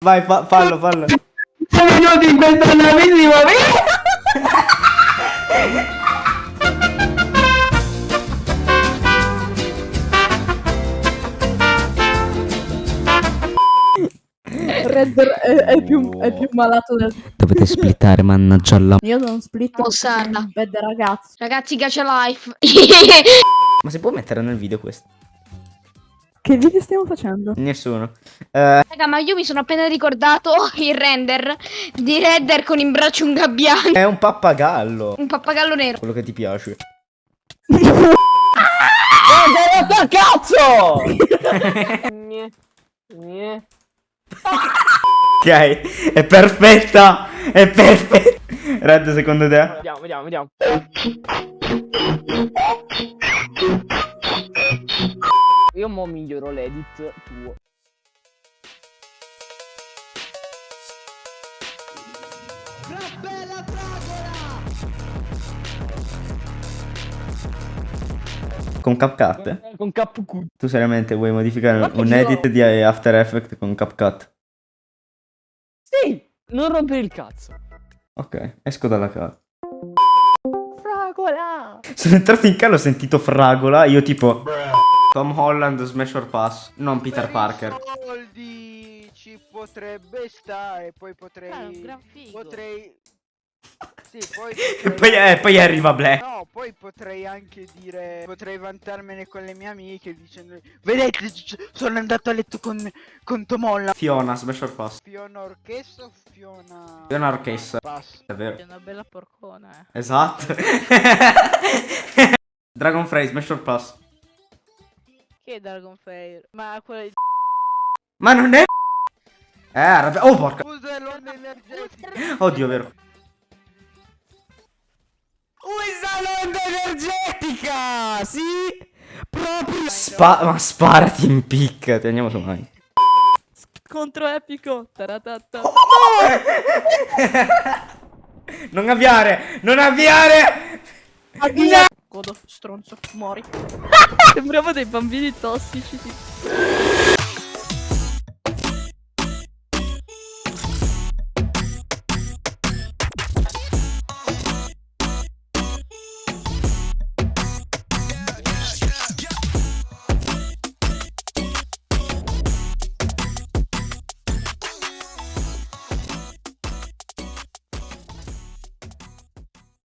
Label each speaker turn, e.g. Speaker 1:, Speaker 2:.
Speaker 1: Vai, fa fallo, fallo.
Speaker 2: Siamo venuti in questa navissima
Speaker 3: Redder è, è più, è più malato del...
Speaker 1: Dovete splittare, mannaggia la...
Speaker 3: Io non split
Speaker 4: Mossata.
Speaker 3: bad ragazzi.
Speaker 4: Ragazzi, gacha life.
Speaker 1: Ma si può mettere nel video questo?
Speaker 3: Che video stiamo facendo?
Speaker 1: Nessuno. Eh,
Speaker 4: Raga, ma io mi sono appena ricordato il render di Redder con in braccio un gabbiano.
Speaker 1: è un pappagallo.
Speaker 4: Un pappagallo nero.
Speaker 1: Quello che ti piace.
Speaker 2: Guarda cazzo!
Speaker 1: Ok, è perfetta. È perfetta. Red, secondo te?
Speaker 2: Vediamo, vediamo, vediamo. Miglioro l'edit tuo.
Speaker 1: Con CapCut?
Speaker 2: Con KQ.
Speaker 1: Tu seriamente vuoi modificare un edit
Speaker 2: io-
Speaker 1: di After Effects con CapCut?
Speaker 2: Sì, non rompere il cazzo.
Speaker 1: Ok, esco dalla casa.
Speaker 2: Fragola!
Speaker 1: Sono entrato in casa, ho sentito fragola, io tipo... Tom Holland, Smash or Pass, non Peter Parker.
Speaker 5: soldi ci potrebbe stare, poi potrei...
Speaker 4: Un gran figo.
Speaker 5: potrei... Sì, poi...
Speaker 1: E
Speaker 5: potrei-
Speaker 1: poi, eh, poi arriva Black.
Speaker 5: No, poi potrei anche dire... Potrei vantarmene con le mie amiche dicendo... Vedete, sono andato a letto con, con Tomolla.
Speaker 1: Fiona, Smash or Pass.
Speaker 5: Fiona Orchestra o Fiona...
Speaker 1: Fiona Orchestra.
Speaker 5: Pass.
Speaker 1: È vero.
Speaker 3: È una bella porcona, eh.
Speaker 1: Esatto. Dragon Smash or Pass.
Speaker 3: È Dragon Fair? Ma quella di...
Speaker 1: Ma non è... Eh, arrabbia... Oh, porca...
Speaker 5: Scusa l'onda energetica.
Speaker 1: Oddio, vero. Usa l'onda energetica! Sì! Proprio... Spa... Ma sparati in picca, ti andiamo su mai.
Speaker 3: Contro epico! Taratata.
Speaker 1: Non avviare! Non avviare!
Speaker 3: Godo, stronzo, muori. Sembriamo dei bambini tossici. tipo.